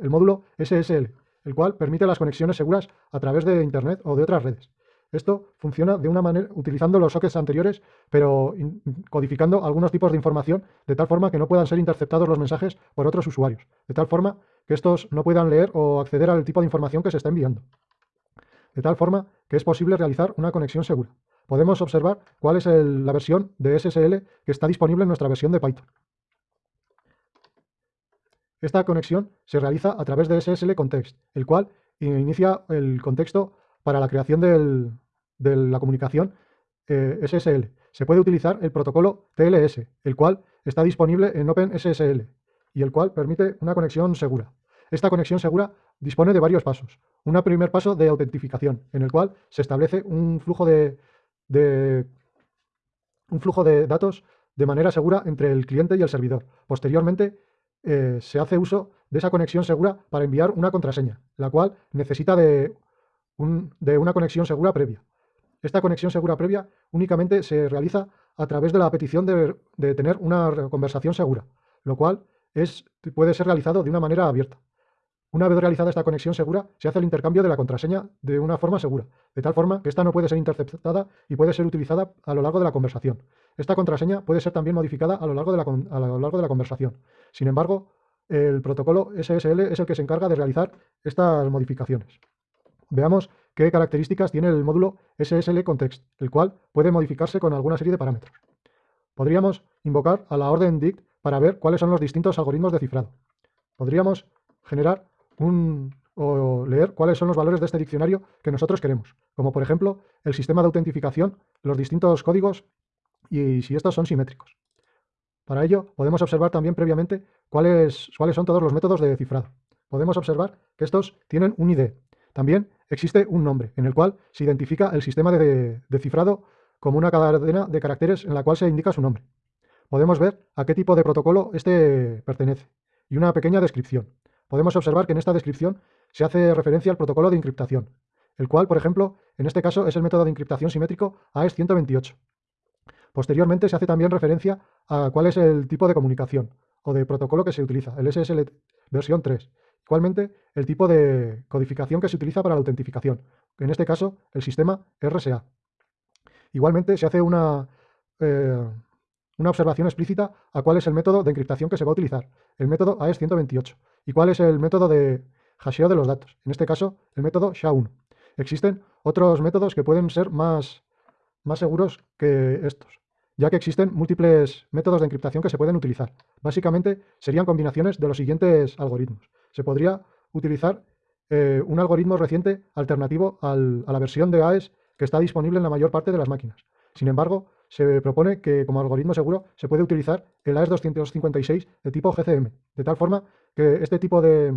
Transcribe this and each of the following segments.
el módulo SSL, el cual permite las conexiones seguras a través de Internet o de otras redes. Esto funciona de una manera utilizando los sockets anteriores, pero codificando algunos tipos de información de tal forma que no puedan ser interceptados los mensajes por otros usuarios, de tal forma que estos no puedan leer o acceder al tipo de información que se está enviando. De tal forma que es posible realizar una conexión segura. Podemos observar cuál es la versión de SSL que está disponible en nuestra versión de Python. Esta conexión se realiza a través de SSL Context, el cual inicia el contexto para la creación de la comunicación eh, SSL. Se puede utilizar el protocolo TLS, el cual está disponible en OpenSSL y el cual permite una conexión segura. Esta conexión segura dispone de varios pasos. Un primer paso de autentificación, en el cual se establece un flujo de, un flujo de datos de manera segura entre el cliente y el servidor. Posteriormente, eh, se hace uso de esa conexión segura para enviar una contraseña, la cual necesita de de una conexión segura previa. Esta conexión segura previa únicamente se realiza a través de la petición de, tener una conversación segura, lo cual es, puede ser realizado de una manera abierta. Una vez realizada esta conexión segura, se hace el intercambio de la contraseña de una forma segura, de tal forma que esta no puede ser interceptada y puede ser utilizada a lo largo de la conversación. Esta contraseña puede ser también modificada a lo largo de la, a lo largo de la conversación. Sin embargo, el protocolo SSL es el que se encarga de realizar estas modificaciones. Veamos qué características tiene el módulo SSL Context, el cual puede modificarse con alguna serie de parámetros. Podríamos invocar a la orden dict para ver cuáles son los distintos algoritmos de cifrado. Podríamos generar o leer cuáles son los valores de este diccionario que nosotros queremos, como por ejemplo el sistema de autentificación, los distintos códigos y si estos son simétricos. Para ello podemos observar también previamente cuáles, cuáles son todos los métodos de cifrado. Podemos observar que estos tienen un ID, también existe un nombre, en el cual se identifica el sistema de, cifrado como una cadena de caracteres en la cual se indica su nombre. Podemos ver a qué tipo de protocolo este pertenece y una pequeña descripción. Podemos observar que en esta descripción se hace referencia al protocolo de encriptación, el cual, por ejemplo, en este caso es el método de encriptación simétrico AES-128. Posteriormente se hace también referencia a cuál es el tipo de comunicación o de protocolo que se utiliza, el SSL versión 3, Igualmente, el tipo de codificación que se utiliza para la autentificación, en este caso, el sistema RSA. Igualmente, se hace una, eh, una observación explícita a cuál es el método de encriptación que se va a utilizar, el método AES-128, y cuál es el método de hasheo de los datos, en este caso, el método SHA-1. Existen otros métodos que pueden ser más, más seguros que estos ya que existen múltiples métodos de encriptación que se pueden utilizar. Básicamente serían combinaciones de los siguientes algoritmos. Se podría utilizar eh, un algoritmo reciente alternativo a la versión de AES que está disponible en la mayor parte de las máquinas. Sin embargo, se propone que como algoritmo seguro se puede utilizar el AES 256 de tipo GCM, de tal forma que este tipo de,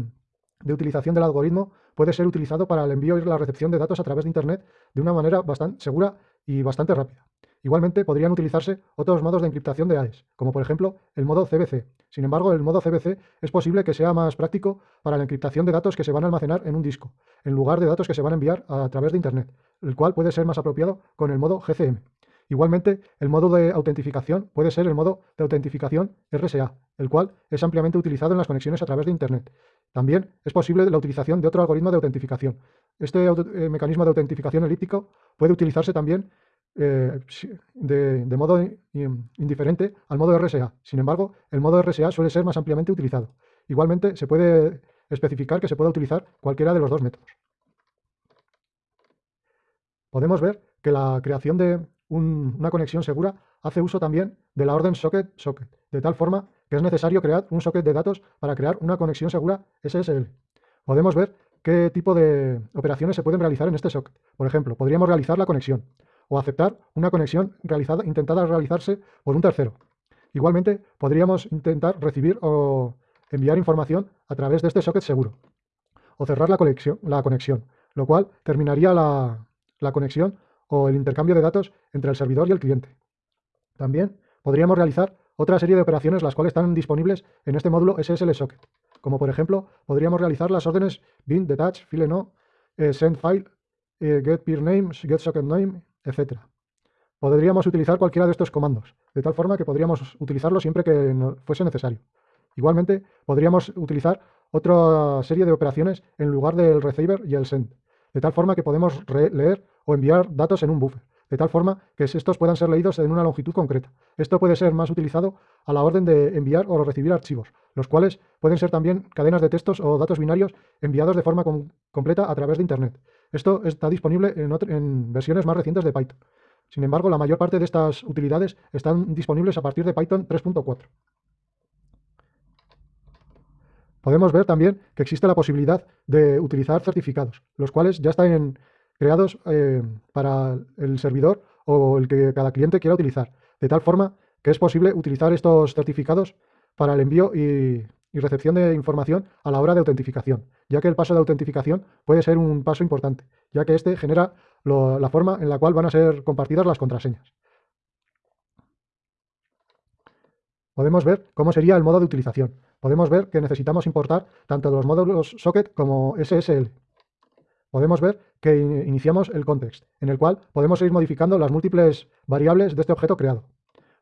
de utilización del algoritmo puede ser utilizado para el envío y la recepción de datos a través de Internet de una manera bastante segura y bastante rápida. Igualmente podrían utilizarse otros modos de encriptación de AES, como por ejemplo el modo CBC. Sin embargo, el modo CBC es posible que sea más práctico para la encriptación de datos que se van a almacenar en un disco, en lugar de datos que se van a enviar a través de Internet, el cual puede ser más apropiado con el modo GCM. Igualmente, el modo de autentificación puede ser el modo de autentificación RSA, el cual es ampliamente utilizado en las conexiones a través de Internet. También es posible la utilización de otro algoritmo de autentificación. Este eh, mecanismo de autentificación elíptico puede utilizarse también eh, de, modo indiferente al modo RSA. Sin embargo, el modo RSA suele ser más ampliamente utilizado. Igualmente, se puede especificar que se pueda utilizar cualquiera de los dos métodos. Podemos ver que la creación de una conexión segura hace uso también de la orden socket-socket, de tal forma que es necesario crear un socket de datos para crear una conexión segura SSL. Podemos ver qué tipo de operaciones se pueden realizar en este socket. Por ejemplo, podríamos realizar la conexión, o aceptar una conexión realizada, intentada realizarse por un tercero. Igualmente, podríamos intentar recibir o enviar información a través de este socket seguro, o cerrar la conexión, la conexión lo cual terminaría la, la conexión o el intercambio de datos entre el servidor y el cliente. También podríamos realizar otra serie de operaciones las cuales están disponibles en este módulo SSL Socket, como por ejemplo podríamos realizar las órdenes bin, detach, file no, eh, send file, eh, get peer name, get socket name, etc. Podríamos utilizar cualquiera de estos comandos, de tal forma que podríamos utilizarlo siempre que fuese necesario. Igualmente, podríamos utilizar otra serie de operaciones en lugar del receiver y el send, de tal forma que podemos leer o enviar datos en un buffer, de tal forma que estos puedan ser leídos en una longitud concreta. Esto puede ser más utilizado a la orden de enviar o recibir archivos, los cuales pueden ser también cadenas de textos o datos binarios enviados de forma completa a través de Internet. Esto está disponible en, en versiones más recientes de Python. Sin embargo, la mayor parte de estas utilidades están disponibles a partir de Python 3.4. Podemos ver también que existe la posibilidad de utilizar certificados, los cuales ya están creados eh, para el servidor o el que cada cliente quiera utilizar, de tal forma que es posible utilizar estos certificados para el envío y, recepción de información a la hora de autentificación, ya que el paso de autentificación puede ser un paso importante, ya que este genera la forma en la cual van a ser compartidas las contraseñas. Podemos ver cómo sería el modo de utilización. Podemos ver que necesitamos importar tanto los módulos socket como SSL. Podemos ver que iniciamos el context, en el cual podemos ir modificando las múltiples variables de este objeto creado.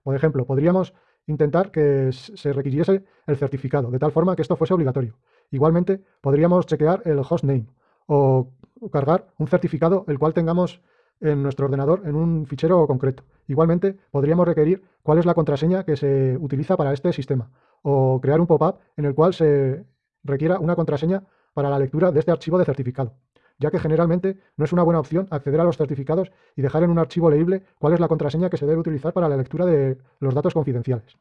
Por ejemplo, podríamos intentar que se requiriese el certificado, de tal forma que esto fuese obligatorio. Igualmente, podríamos chequear el hostname o cargar un certificado el cual tengamos en nuestro ordenador en un fichero concreto. Igualmente, podríamos requerir cuál es la contraseña que se utiliza para este sistema o crear un pop-up en el cual se requiera una contraseña para la lectura de este archivo de certificado ya que generalmente no es una buena opción acceder a los certificados y dejar en un archivo leíble cuál es la contraseña que se debe utilizar para la lectura de los datos confidenciales.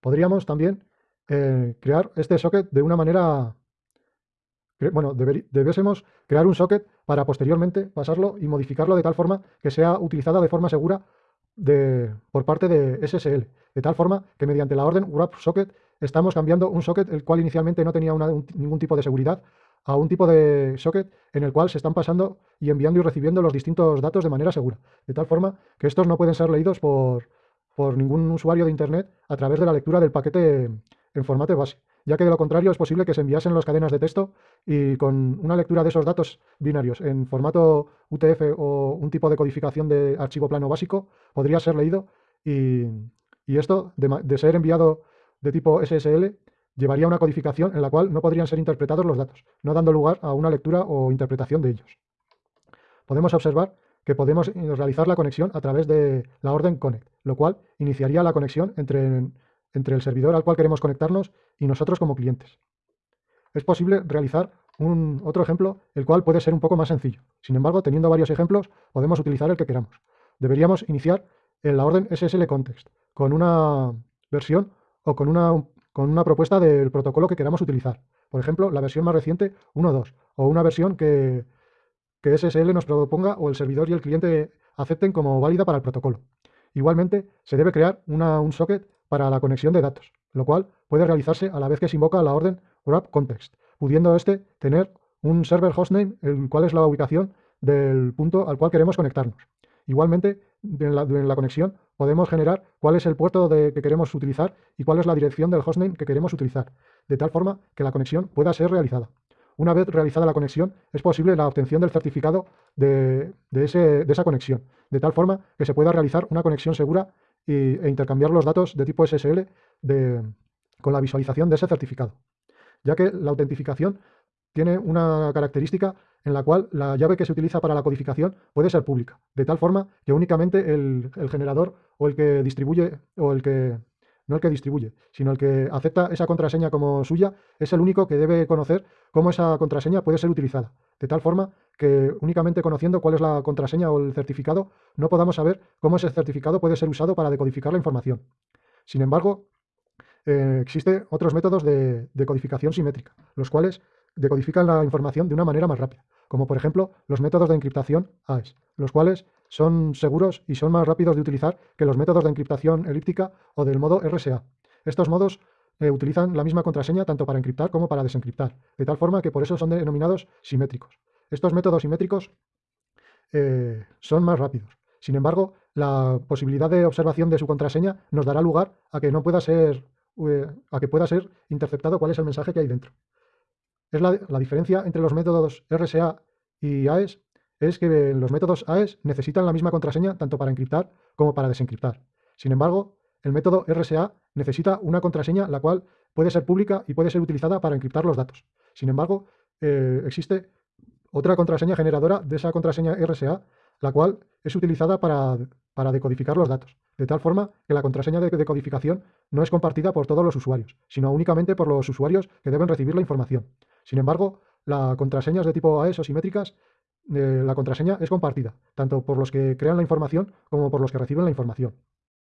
Podríamos también eh, crear este socket de una manera... Bueno, debiésemos crear un socket para posteriormente pasarlo y modificarlo de tal forma que sea utilizada de forma segura por parte de SSL, de tal forma que mediante la orden wrap socket estamos cambiando un socket el cual inicialmente no tenía ningún tipo de seguridad a un tipo de socket en el cual se están pasando y enviando y recibiendo los distintos datos de manera segura, de tal forma que estos no pueden ser leídos por, por ningún usuario de Internet a través de la lectura del paquete en formato base, ya que de lo contrario es posible que se enviasen las cadenas de texto y con una lectura de esos datos binarios en formato UTF o un tipo de codificación de archivo plano básico podría ser leído y, esto de ser enviado de tipo SSL llevaría a una codificación en la cual no podrían ser interpretados los datos, no dando lugar a una lectura o interpretación de ellos. Podemos observar que podemos realizar la conexión a través de la orden connect, lo cual iniciaría la conexión entre, entre el servidor al cual queremos conectarnos y nosotros como clientes. Es posible realizar un otro ejemplo, el cual puede ser un poco más sencillo. Sin embargo, teniendo varios ejemplos, podemos utilizar el que queramos. Deberíamos iniciar en la orden SSL context, con una versión o con una, con una propuesta del protocolo que queramos utilizar. Por ejemplo, la versión más reciente 1.2 o una versión que, que SSL nos proponga o el servidor y el cliente acepten como válida para el protocolo. Igualmente, se debe crear un socket para la conexión de datos, lo cual puede realizarse a la vez que se invoca la orden wrap context, pudiendo este tener un server hostname, el cual es la ubicación del punto al cual queremos conectarnos. Igualmente, en la, conexión podemos generar cuál es el puerto que queremos utilizar y cuál es la dirección del hostname que queremos utilizar, de tal forma que la conexión pueda ser realizada. Una vez realizada la conexión, es posible la obtención del certificado de, esa conexión, de tal forma que se pueda realizar una conexión segura e intercambiar los datos de tipo SSL con la visualización de ese certificado, ya que la autentificación tiene una característica en la cual la llave que se utiliza para la codificación puede ser pública, de tal forma que únicamente el, generador o el que distribuye, o el que, no el que distribuye, sino el que acepta esa contraseña como suya, es el único que debe conocer cómo esa contraseña puede ser utilizada, de tal forma que únicamente conociendo cuál es la contraseña o el certificado, no podamos saber cómo ese certificado puede ser usado para decodificar la información. Sin embargo, eh, existen otros métodos de, de codificación simétrica, los cuales decodifican la información de una manera más rápida, como por ejemplo los métodos de encriptación AES, los cuales son seguros y son más rápidos de utilizar que los métodos de encriptación elíptica o del modo RSA. Estos modos eh, utilizan la misma contraseña tanto para encriptar como para desencriptar, de tal forma que por eso son denominados simétricos. Estos métodos simétricos eh, son más rápidos. Sin embargo, la posibilidad de observación de su contraseña nos dará lugar a que no pueda ser, eh, a que pueda ser interceptado cuál es el mensaje que hay dentro es la, diferencia entre los métodos RSA y AES es que los métodos AES necesitan la misma contraseña tanto para encriptar como para desencriptar. Sin embargo, el método RSA necesita una contraseña la cual puede ser pública y puede ser utilizada para encriptar los datos. Sin embargo, eh, existe otra contraseña generadora de esa contraseña RSA, la cual es utilizada para, para decodificar los datos, de tal forma que la contraseña de decodificación no es compartida por todos los usuarios, sino únicamente por los usuarios que deben recibir la información. Sin embargo, las contraseñas de tipo AES o simétricas, eh, la contraseña es compartida, tanto por los que crean la información como por los que reciben la información.